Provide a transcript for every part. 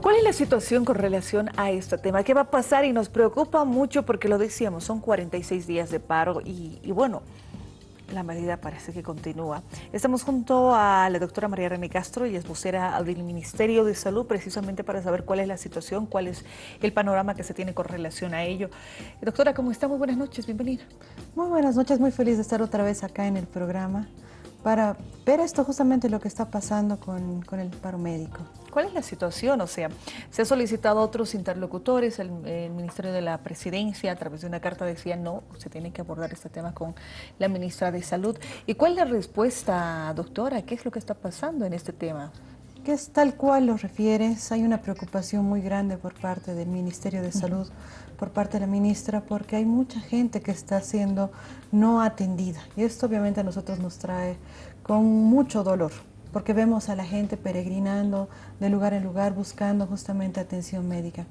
¿Cuál es la situación con relación a este tema? ¿Qué va a pasar? Y nos preocupa mucho porque lo decíamos, son 46 días de paro y, y bueno, la medida parece que continúa. Estamos junto a la doctora María René Castro, y es vocera del Ministerio de Salud, precisamente para saber cuál es la situación, cuál es el panorama que se tiene con relación a ello. Doctora, ¿cómo está? Muy buenas noches, bienvenida. Muy buenas noches, muy feliz de estar otra vez acá en el programa para ver esto justamente lo que está pasando con, con el paro médico. ¿Cuál es la situación? O sea, se ha solicitado a otros interlocutores, el, el, Ministerio de la Presidencia a través de una carta decía no, se tiene que abordar este tema con la ministra de Salud. ¿Y cuál es la respuesta, doctora? ¿Qué es lo que está pasando en este tema? Que es tal cual lo refieres, hay una preocupación muy grande por parte del Ministerio de Salud, por parte de la ministra, porque hay mucha gente que está siendo no atendida. Y esto obviamente a nosotros nos trae con mucho dolor, porque vemos a la gente peregrinando de lugar en lugar buscando justamente atención médica.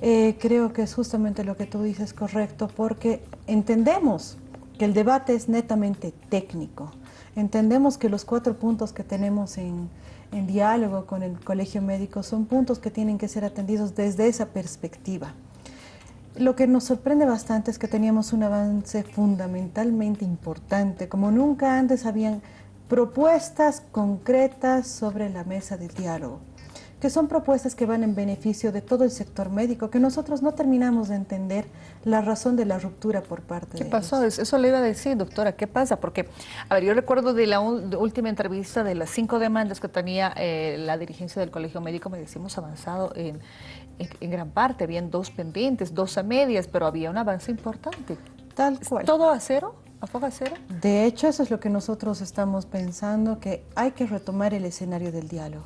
Eh, creo que es justamente lo que tú dices correcto, porque entendemos que el debate es netamente técnico. Entendemos que los cuatro puntos que tenemos en, en diálogo con el colegio médico son puntos que tienen que ser atendidos desde esa perspectiva. Lo que nos sorprende bastante es que teníamos un avance fundamentalmente importante, como nunca antes habían propuestas concretas sobre la mesa del diálogo, que son propuestas que van en beneficio de todo el sector médico, que nosotros no terminamos de entender la razón de la ruptura por parte ¿Qué de pasó? ellos. Eso le iba a decir, doctora, ¿qué pasa? Porque, a ver, yo recuerdo de la última entrevista de las cinco demandas que tenía eh, la dirigencia del Colegio Médico, me decimos avanzado en, en, gran parte, habían dos pendientes, dos a medias, pero había un avance importante. Tal cual. ¿Todo a cero? ¿A poca cero? De hecho, eso es lo que nosotros estamos pensando, que hay que retomar el escenario del diálogo.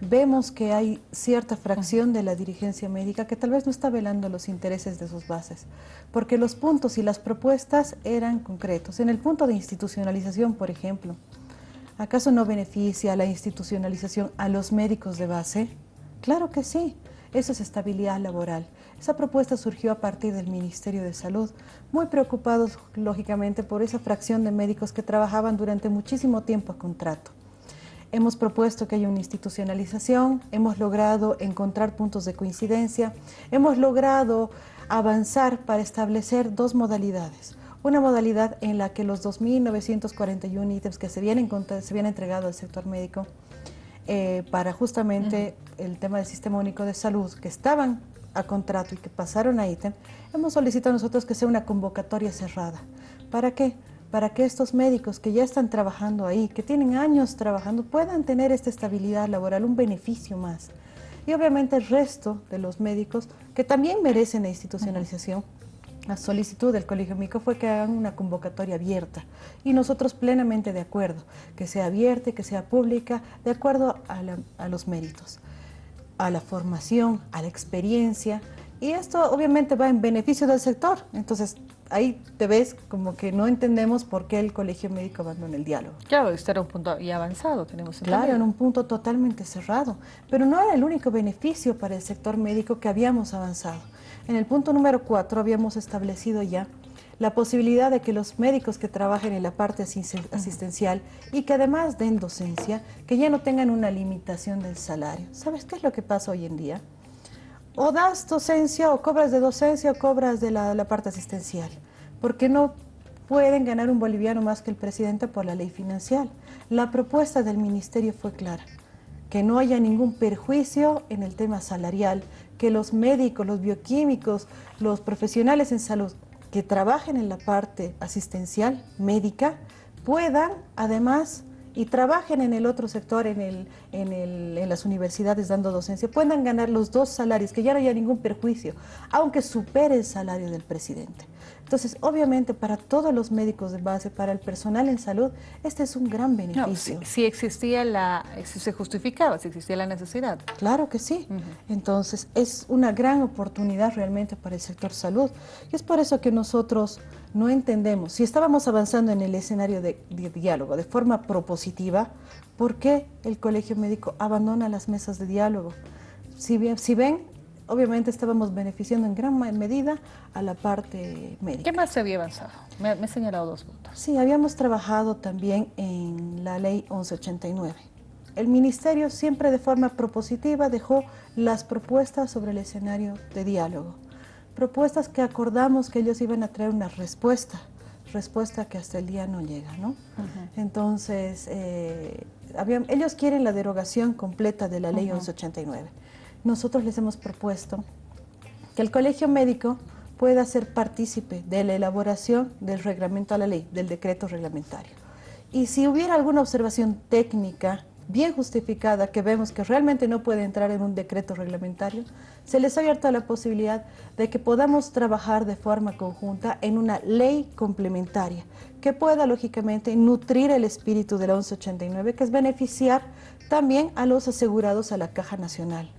Vemos que hay cierta fracción de la dirigencia médica que tal vez no está velando los intereses de sus bases, porque los puntos y las propuestas eran concretos. En el punto de institucionalización, por ejemplo, ¿acaso no beneficia la institucionalización a los médicos de base? Claro que sí. Eso es estabilidad laboral. Esa propuesta surgió a partir del Ministerio de Salud, muy preocupados, lógicamente, por esa fracción de médicos que trabajaban durante muchísimo tiempo a contrato. Hemos propuesto que haya una institucionalización, hemos logrado encontrar puntos de coincidencia, hemos logrado avanzar para establecer dos modalidades. Una modalidad en la que los 2.941 ítems que se habían, se habían entregado al sector médico eh, para justamente uh -huh. el tema del Sistema Único de Salud, que estaban a contrato y que pasaron a ítem, hemos solicitado nosotros que sea una convocatoria cerrada. ¿Para qué? Para que estos médicos que ya están trabajando ahí, que tienen años trabajando, puedan tener esta estabilidad laboral, un beneficio más. Y obviamente el resto de los médicos que también merecen la institucionalización, uh -huh la solicitud del Colegio Médico fue que hagan una convocatoria abierta y nosotros plenamente de acuerdo, que sea abierta, que sea pública, de acuerdo a, la, a, los méritos, a la formación, a la experiencia y esto obviamente va en beneficio del sector. Entonces ahí te ves como que no entendemos por qué el Colegio Médico abandona el diálogo. Claro, este era un punto ya avanzado, tenemos Claro, en un punto totalmente cerrado, pero no era el único beneficio para el sector médico que habíamos avanzado. En el punto número 4 habíamos establecido ya la posibilidad de que los médicos que trabajen en la parte asistencial y que además den docencia, que ya no tengan una limitación del salario. ¿Sabes qué es lo que pasa hoy en día? O das docencia o cobras de docencia o cobras de la, la parte asistencial, porque no pueden ganar un boliviano más que el presidente por la ley financiera. La propuesta del ministerio fue clara, que no haya ningún perjuicio en el tema salarial, que los médicos, los bioquímicos, los profesionales en salud que trabajen en la parte asistencial médica puedan además y trabajen en el otro sector, en, el, en, el, en, las universidades dando docencia, puedan ganar los dos salarios, que ya no haya ningún perjuicio, aunque supere el salario del presidente. Entonces, obviamente, para todos los médicos de base, para el personal en salud, este es un gran beneficio. No, si, si, existía la, si se justificaba, si existía la necesidad. Claro que sí. Uh -huh. Entonces, es una gran oportunidad realmente para el sector salud. Y es por eso que nosotros no entendemos, si estábamos avanzando en el escenario de, de diálogo de forma propositiva, ¿por qué el colegio médico abandona las mesas de diálogo? Si, bien, si ven, obviamente estábamos beneficiando en gran medida a la parte médica. ¿Qué más se había avanzado? Me, me he señalado dos puntos. Sí, habíamos trabajado también en la ley 1189. El Ministerio siempre de forma propositiva dejó las propuestas sobre el escenario de diálogo. Propuestas que acordamos que ellos iban a traer una respuesta, respuesta que hasta el día no llega, ¿no? Entonces, eh, ellos quieren la derogación completa de la ley 1189. Nosotros les hemos propuesto que el colegio médico pueda ser partícipe de la elaboración del reglamento a la ley, del decreto reglamentario. Y si hubiera alguna observación técnica bien justificada, que vemos que realmente no puede entrar en un decreto reglamentario, se les ha abierto la posibilidad de que podamos trabajar de forma conjunta en una ley complementaria que pueda lógicamente nutrir el espíritu de la 1189, que es beneficiar también a los asegurados a la Caja Nacional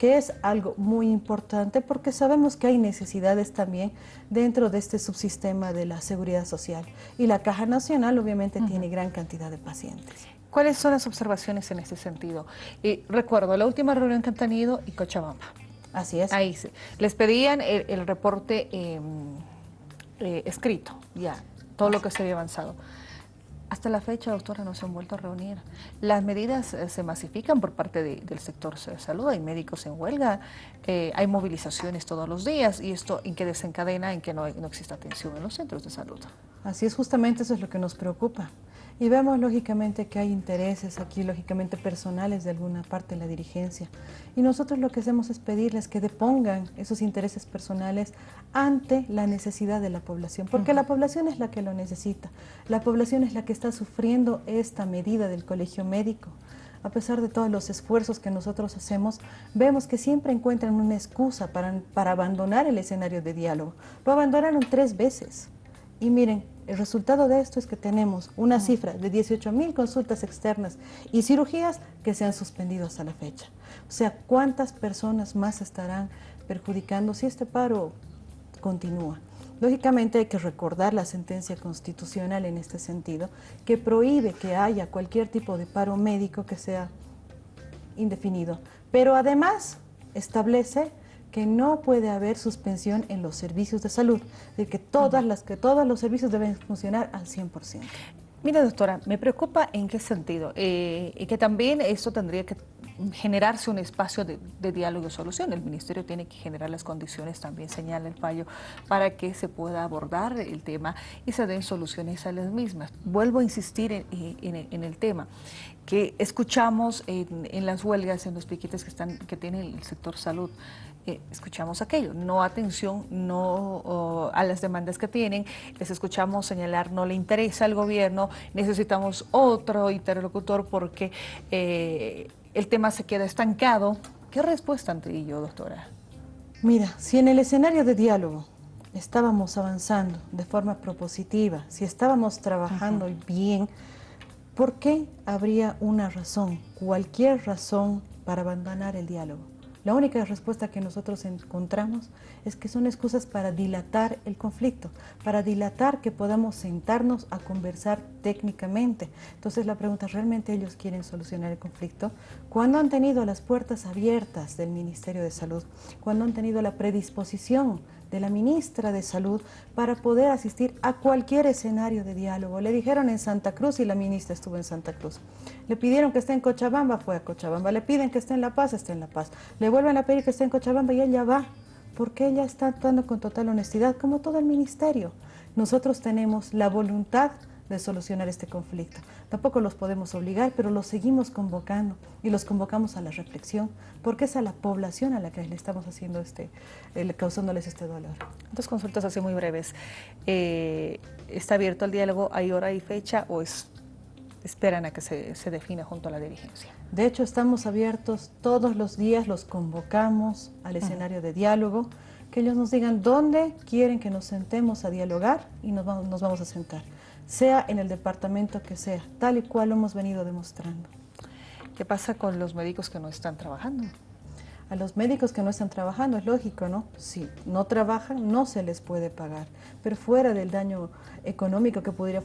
que es algo muy importante porque sabemos que hay necesidades también dentro de este subsistema de la seguridad social. Y la Caja Nacional obviamente tiene gran cantidad de pacientes. ¿Cuáles son las observaciones en ese sentido? Y recuerdo la última reunión que han tenido y Cochabamba. Así es. Ahí sí. Les pedían el, reporte em, eh, escrito, ya, todo lo que se había avanzado. Hasta la fecha, doctora, no se han vuelto a reunir. Las medidas eh, se masifican por parte del sector de salud, hay médicos en huelga, eh, hay movilizaciones todos los días y esto en que desencadena en que no, no exista atención en los centros de salud. Así es, justamente eso es lo que nos preocupa. Y vemos lógicamente que hay intereses aquí, lógicamente personales de alguna parte de la dirigencia. Y nosotros lo que hacemos es pedirles que depongan esos intereses personales ante la necesidad de la población, porque la población es la que lo necesita. La población es la que está sufriendo esta medida del colegio médico. A pesar de todos los esfuerzos que nosotros hacemos, vemos que siempre encuentran una excusa para, para abandonar el escenario de diálogo. Lo abandonaron tres veces. Y miren, el resultado de esto es que tenemos una cifra de 18 mil consultas externas y cirugías que se han suspendido hasta la fecha. O sea, ¿cuántas personas más estarán perjudicando si este paro continúa? Lógicamente hay que recordar la sentencia constitucional en este sentido, que prohíbe que haya cualquier tipo de paro médico que sea indefinido, pero además establece que no puede haber suspensión en los servicios de salud, de que, todas las, que todos los servicios deben funcionar al 100%. Mira, doctora, me preocupa en qué sentido, eh, y que también esto tendría que generarse un espacio de, diálogo y solución. El Ministerio tiene que generar las condiciones, también señala el fallo, para que se pueda abordar el tema y se den soluciones a las mismas. Vuelvo a insistir en, el tema que escuchamos en, las huelgas, en los piquetes que, están, que tiene el sector salud, eh, escuchamos aquello, no atención no a las demandas que tienen, les escuchamos señalar no le interesa al gobierno, necesitamos otro interlocutor porque eh, el tema se queda estancado. ¿Qué respuesta ante ello, doctora? Mira, si en el escenario de diálogo estábamos avanzando de forma propositiva, si estábamos trabajando bien, ¿por qué habría una razón, cualquier razón para abandonar el diálogo? La única respuesta que nosotros encontramos es que son excusas para dilatar el conflicto, para dilatar que podamos sentarnos a conversar técnicamente. Entonces la pregunta, ¿realmente ellos quieren solucionar el conflicto? Cuando han tenido las puertas abiertas del Ministerio de Salud, cuando han tenido la predisposición de la ministra de Salud para poder asistir a cualquier escenario de diálogo. Le dijeron en Santa Cruz y la ministra estuvo en Santa Cruz. Le pidieron que esté en Cochabamba, fue a Cochabamba. Le piden que esté en La Paz, esté en La Paz. Le vuelven a pedir que esté en Cochabamba y ella va, porque ella está actuando con total honestidad, como todo el ministerio. Nosotros tenemos la voluntad de solucionar este conflicto. Tampoco los podemos obligar, pero los seguimos convocando y los convocamos a la reflexión, porque es a la población a la que le estamos haciendo este, causándoles este dolor. Dos consultas así muy breves. Eh, ¿Está abierto el diálogo? ¿Hay hora y fecha o es, esperan a que se, se defina junto a la dirigencia? De hecho, estamos abiertos todos los días, los convocamos al escenario de diálogo, que ellos nos digan dónde quieren que nos sentemos a dialogar y nos nos vamos a sentar sea en el departamento que sea, tal y cual lo hemos venido demostrando. ¿Qué pasa con los médicos que no están trabajando? A los médicos que no están trabajando, es lógico, ¿no? Si no trabajan, no se les puede pagar. Pero fuera del daño económico que podría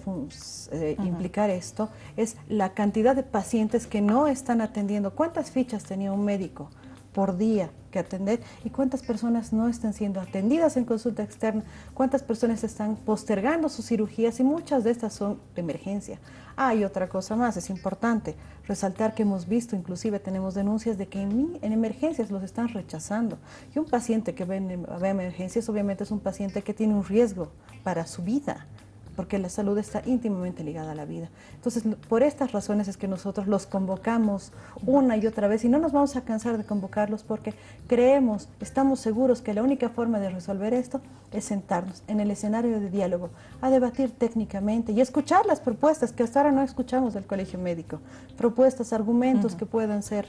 eh, implicar esto, es la cantidad de pacientes que no están atendiendo. ¿Cuántas fichas tenía un médico? Por día que atender y cuántas personas no están siendo atendidas en consulta externa, cuántas personas están postergando sus cirugías y muchas de estas son de emergencia. Hay otra cosa más, es importante resaltar que hemos visto, inclusive tenemos denuncias de que en, emergencias los están rechazando. Y un paciente que ve en emergencias obviamente es un paciente que tiene un riesgo para su vida porque la salud está íntimamente ligada a la vida. Entonces, por estas razones es que nosotros los convocamos una y otra vez y no nos vamos a cansar de convocarlos porque creemos, estamos seguros que la única forma de resolver esto es sentarnos en el escenario de diálogo, a debatir técnicamente y escuchar las propuestas que hasta ahora no escuchamos del colegio médico, propuestas, argumentos que puedan ser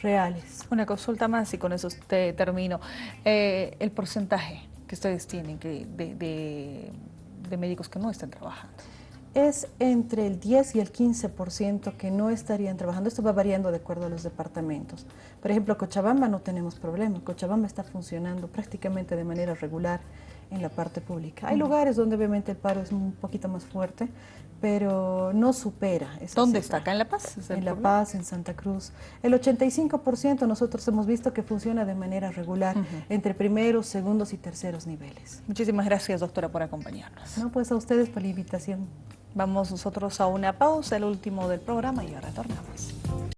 reales. Una consulta más y con eso te termino. Eh, el porcentaje que ustedes tienen que de de médicos que no están trabajando? Es entre el 10 y el 15% que no estarían trabajando. Esto va variando de acuerdo a los departamentos. Por ejemplo, Cochabamba no tenemos problema. Cochabamba está funcionando prácticamente de manera regular en la parte pública. Hay lugares donde obviamente el paro es un poquito más fuerte, pero no supera. Esa ¿Dónde está? ¿Acá en La Paz? En La Paz, en Santa Cruz. El 85% nosotros hemos visto que funciona de manera regular entre primeros, segundos y terceros niveles. Muchísimas gracias, doctora, por acompañarnos. No, pues a ustedes por la invitación. Vamos nosotros a una pausa, el último del programa, y ahora retornamos.